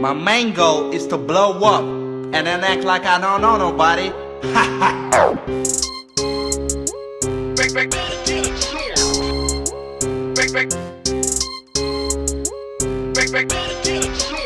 My main goal is to blow up and then act like I don't know nobody. Ha ha. Back, back, back, back, back, back, back, back,